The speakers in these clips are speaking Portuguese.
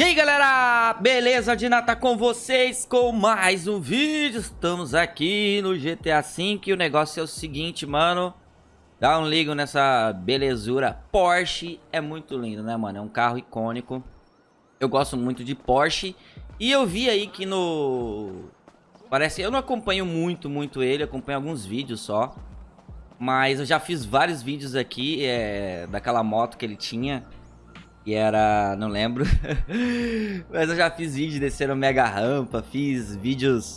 E aí galera, beleza? Dina tá com vocês com mais um vídeo. Estamos aqui no GTA V e o negócio é o seguinte, mano. Dá um ligo nessa belezura. Porsche é muito lindo, né, mano? É um carro icônico. Eu gosto muito de Porsche. E eu vi aí que no... Parece... Eu não acompanho muito, muito ele Acompanho alguns vídeos só. Mas eu já fiz vários vídeos aqui é... Daquela moto que ele tinha que era... não lembro. Mas eu já fiz vídeo descendo mega rampa, fiz vídeos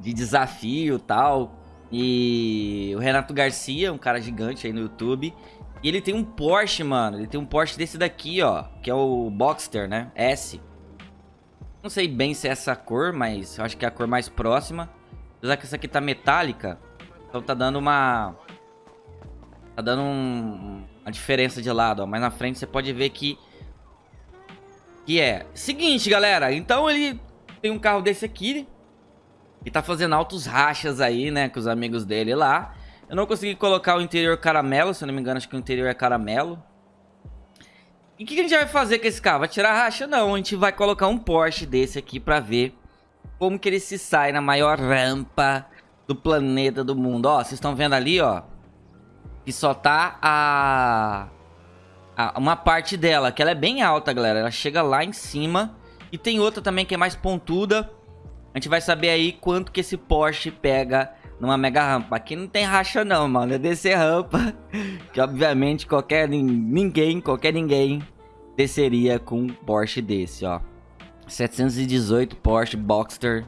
de desafio e tal. E o Renato Garcia, um cara gigante aí no YouTube. E ele tem um Porsche, mano. Ele tem um Porsche desse daqui, ó. Que é o Boxster, né? S. Não sei bem se é essa cor, mas acho que é a cor mais próxima. Apesar que essa aqui tá metálica. Então tá dando uma... Tá dando um, a diferença de lado, ó. Mas na frente você pode ver que... Que é... Seguinte, galera. Então ele tem um carro desse aqui. E tá fazendo altos rachas aí, né? Com os amigos dele lá. Eu não consegui colocar o interior caramelo. Se eu não me engano, acho que o interior é caramelo. E o que, que a gente vai fazer com esse carro? Vai tirar racha? Não. A gente vai colocar um Porsche desse aqui pra ver como que ele se sai na maior rampa do planeta do mundo. Ó, vocês estão vendo ali, ó. Que só tá a, a, Uma parte dela, que ela é bem alta, galera. Ela chega lá em cima. E tem outra também que é mais pontuda. A gente vai saber aí quanto que esse Porsche pega numa mega rampa. Aqui não tem racha não, mano. É descer rampa. Que obviamente qualquer ninguém, qualquer ninguém desceria com um Porsche desse, ó. 718 Porsche Boxster.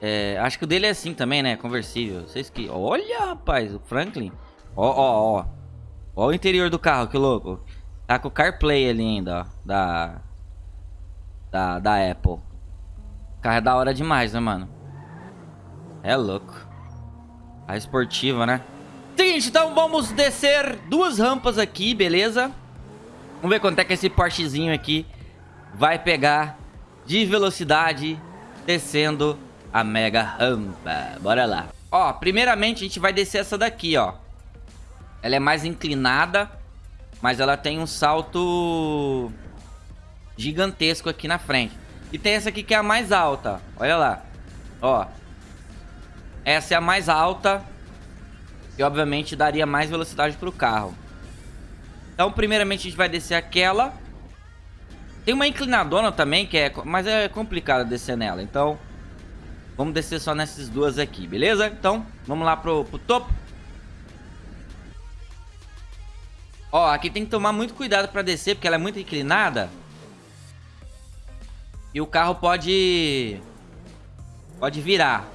É, acho que o dele é assim também, né? Conversível. Vocês que... Olha, rapaz, o Franklin. Ó, ó, ó. Ó o interior do carro, que louco. Tá com o CarPlay ali ainda, ó. Da... Da, da Apple. O carro é da hora demais, né, mano? É louco. A esportiva, né? Seguinte, então vamos descer duas rampas aqui, beleza? Vamos ver quanto é que esse Porschezinho aqui vai pegar de velocidade descendo a mega rampa. Bora lá. Ó, primeiramente a gente vai descer essa daqui, ó. Ela é mais inclinada, mas ela tem um salto gigantesco aqui na frente. E tem essa aqui que é a mais alta. Olha lá. Ó. Essa é a mais alta. E obviamente daria mais velocidade pro carro. Então, primeiramente a gente vai descer aquela. Tem uma inclinadona também, que é... Mas é complicado descer nela. Então, vamos descer só nessas duas aqui, beleza? Então, vamos lá pro, pro topo. Ó, aqui tem que tomar muito cuidado pra descer, porque ela é muito inclinada. E o carro pode... Pode virar.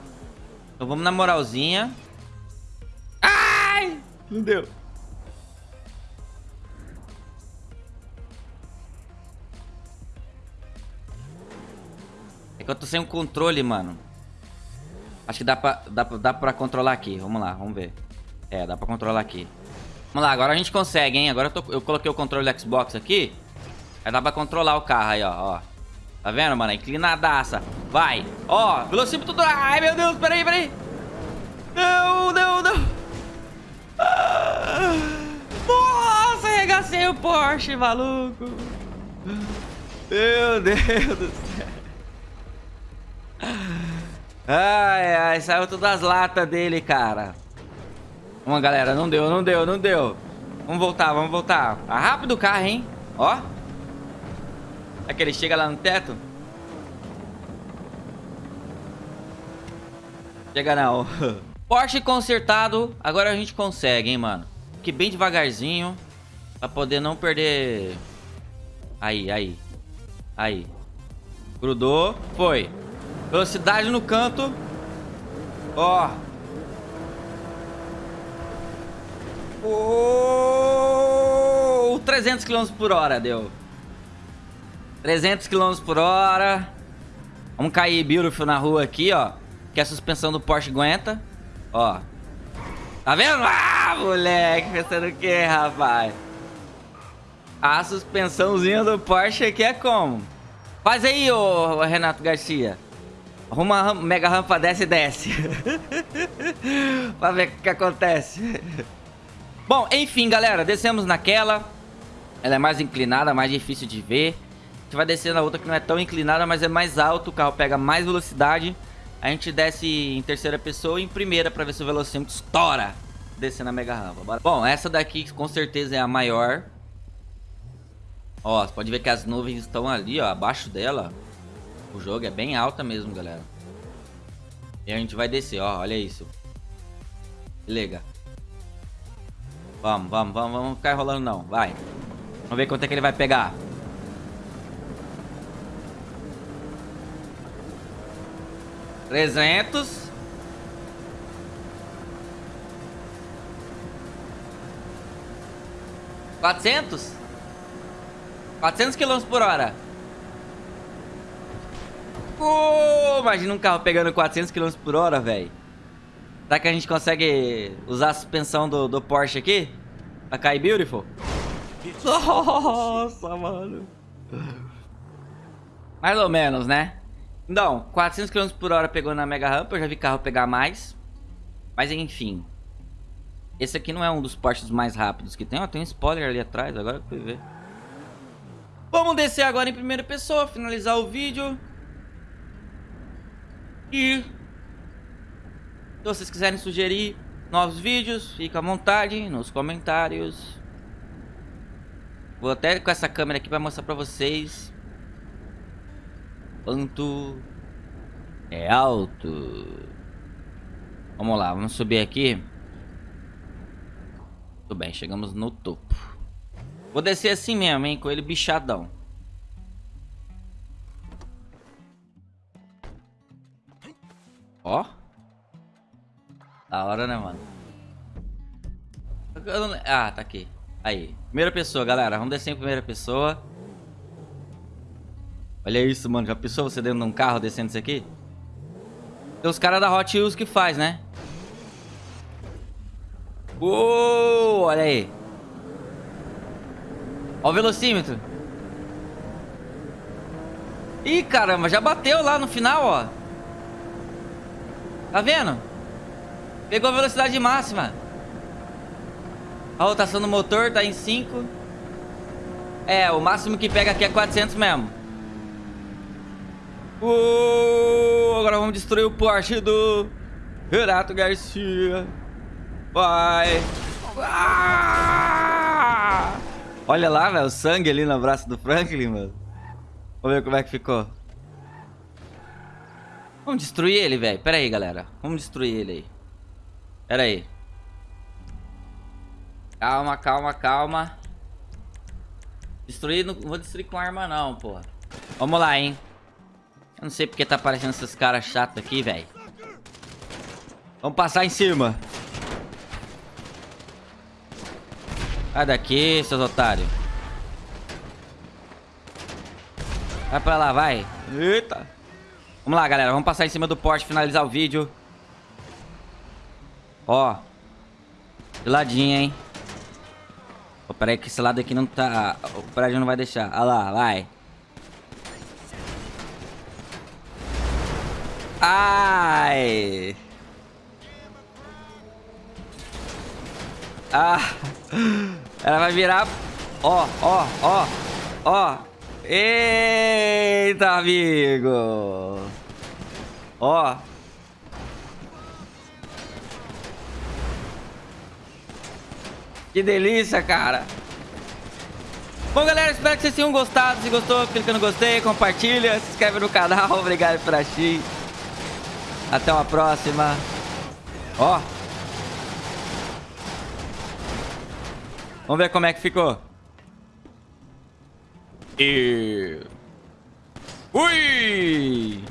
Então vamos na moralzinha. Ai! Não deu. É que eu tô sem o controle, mano. Acho que dá pra, dá, dá pra controlar aqui. Vamos lá, vamos ver. É, dá pra controlar aqui. Vamos lá, agora a gente consegue, hein? Agora eu, tô, eu coloquei o controle do Xbox aqui. Aí dá pra controlar o carro aí, ó. ó. Tá vendo, mano? Inclinadaça. Vai. Ó, velocímetro do... Ai, meu Deus, peraí, peraí. Não, não, não. Ah, nossa, arregacei o Porsche, maluco. Meu Deus do céu. Ai, ai, saiu todas as latas dele, cara. Vamos, galera. Não deu, não deu, não deu. Vamos voltar, vamos voltar. Tá rápido o carro, hein? Ó. É que ele chega lá no teto. Chega não. Porsche consertado. Agora a gente consegue, hein, mano. Que bem devagarzinho. Pra poder não perder... Aí, aí. Aí. Grudou. Foi. Velocidade no canto. Ó. Oh, 300 km por hora deu. 300 km por hora. Vamos cair beautiful na rua aqui, ó. Que a suspensão do Porsche aguenta. Ó. Tá vendo? Ah, moleque. Pensando o que, rapaz? A suspensãozinha do Porsche aqui é como? Faz aí, ô Renato Garcia. Arruma uma mega rampa, desce e desce. pra ver o que acontece. Bom, enfim, galera, descemos naquela. Ela é mais inclinada, mais difícil de ver. gente vai descer na outra que não é tão inclinada, mas é mais alto. O carro pega mais velocidade. A gente desce em terceira pessoa e em primeira pra ver se o velocímetro estoura. Descer na mega rampa. Bom, essa daqui com certeza é a maior. Ó, você pode ver que as nuvens estão ali, ó, abaixo dela. O jogo é bem alta mesmo, galera. E a gente vai descer, ó, olha isso. Liga. Vamos, vamos, vamos, vamos ficar enrolando não, vai. Vamos ver quanto é que ele vai pegar. Trezentos. Quatrocentos. Quatrocentos quilômetros por hora. Oh, imagina um carro pegando 400 km por hora, velho. Será que a gente consegue usar a suspensão do, do Porsche aqui? Pra cair beautiful? Nossa, mano. Mais ou menos, né? Então, 400 km por hora pegou na mega rampa. Eu já vi carro pegar mais. Mas enfim. Esse aqui não é um dos Porsches mais rápidos que tem. Ó, tem um spoiler ali atrás. Agora eu fui ver. Vamos descer agora em primeira pessoa. Finalizar o vídeo. E se vocês quiserem sugerir novos vídeos, fica à vontade nos comentários. Vou até com essa câmera aqui para mostrar para vocês quanto é alto. Vamos lá, vamos subir aqui. Tudo bem, chegamos no topo. Vou descer assim mesmo, hein, com ele bichadão. Ó. Da hora, né, mano? Ah, tá aqui. Aí. Primeira pessoa, galera. Vamos descer em primeira pessoa. Olha isso, mano. Já pensou você dentro de um carro descendo isso aqui? Tem os caras da Hot Wheels que faz, né? Uou, olha aí. Olha o velocímetro. Ih, caramba, já bateu lá no final, ó. Tá vendo? Pegou a velocidade máxima. A rotação do motor tá em 5. É, o máximo que pega aqui é 400 mesmo. Uh, agora vamos destruir o Porsche do Renato Garcia. Vai. Ah! Olha lá, velho, o sangue ali no braço do Franklin, mano. Vamos ver como é que ficou. Vamos destruir ele, velho. Pera aí, galera. Vamos destruir ele aí. Pera aí. Calma, calma, calma. Destruir, não vou destruir com arma não, pô. Vamos lá, hein. Eu não sei porque tá aparecendo esses caras chatos aqui, velho. Vamos passar em cima. Sai daqui, seus otários. Vai pra lá, vai. Eita. Vamos lá, galera. Vamos passar em cima do Porsche, finalizar o vídeo. Ó. De ladinho, hein. Oh, pera que esse lado aqui não tá... O prédio não vai deixar. Olha lá, vai. Ai. Ah. Ela vai virar... Ó, ó, ó. Ó. Eita, amigo. Ó. Que delícia, cara. Bom, galera, espero que vocês tenham gostado. Se gostou, clica no gostei, compartilha, se inscreve no canal. Obrigado por assistir. Até uma próxima. Ó. Vamos ver como é que ficou. E... Ui!